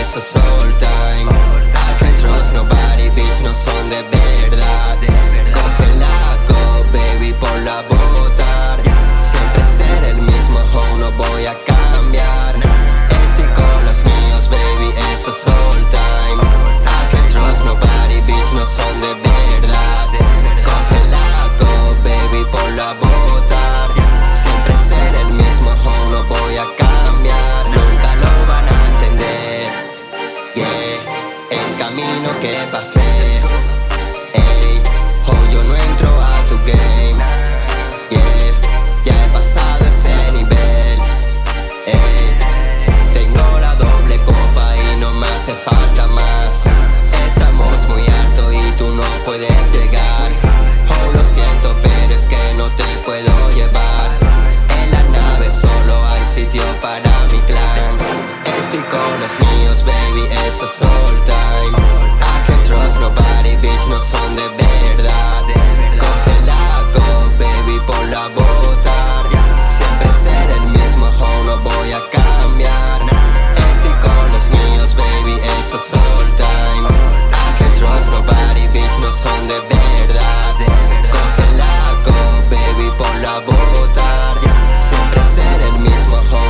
eso es all time camino que pasé. Ey, ho, yo no entro a tu game. Yeah, ya he pasado ese nivel. Ey, tengo la doble copa y no me hace falta más. Estamos muy alto y tú no puedes llegar. Oh, lo siento, pero es que no te puedo llevar. En la nave solo hay sitio para mi clan. Estoy con los míos, baby, eso es all time Nobody, bitch, no son de verdad. Coge la go, baby, por la botar Siempre ser el mismo, ho, no voy a cambiar. Estoy con los míos, baby, eso es all time. I can't trust nobody, bitch, no son de verdad. Coge la go, baby, por la botar Siempre ser el mismo, ho,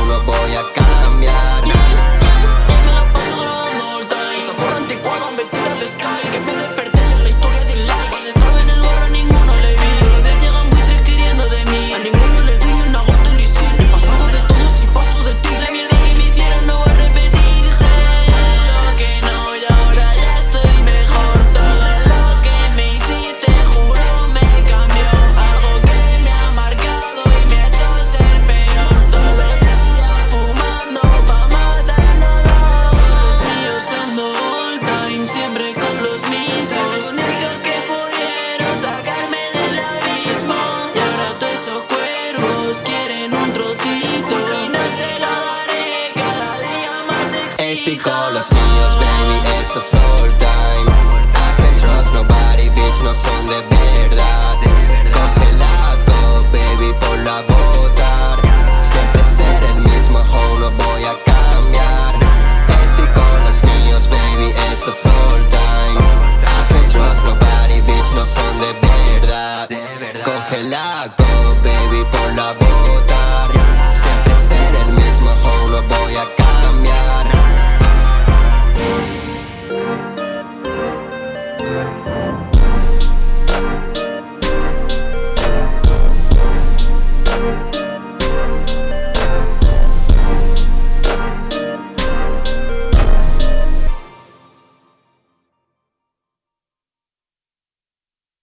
baby, eso es all time I can't trust nobody, bitch, no son de verdad. Coge la go, baby, por la botar. Siempre ser el mismo, ho, no voy a cambiar. Estoy con los míos, baby, eso es all time I can't trust nobody, bitch, no son de verdad. Coge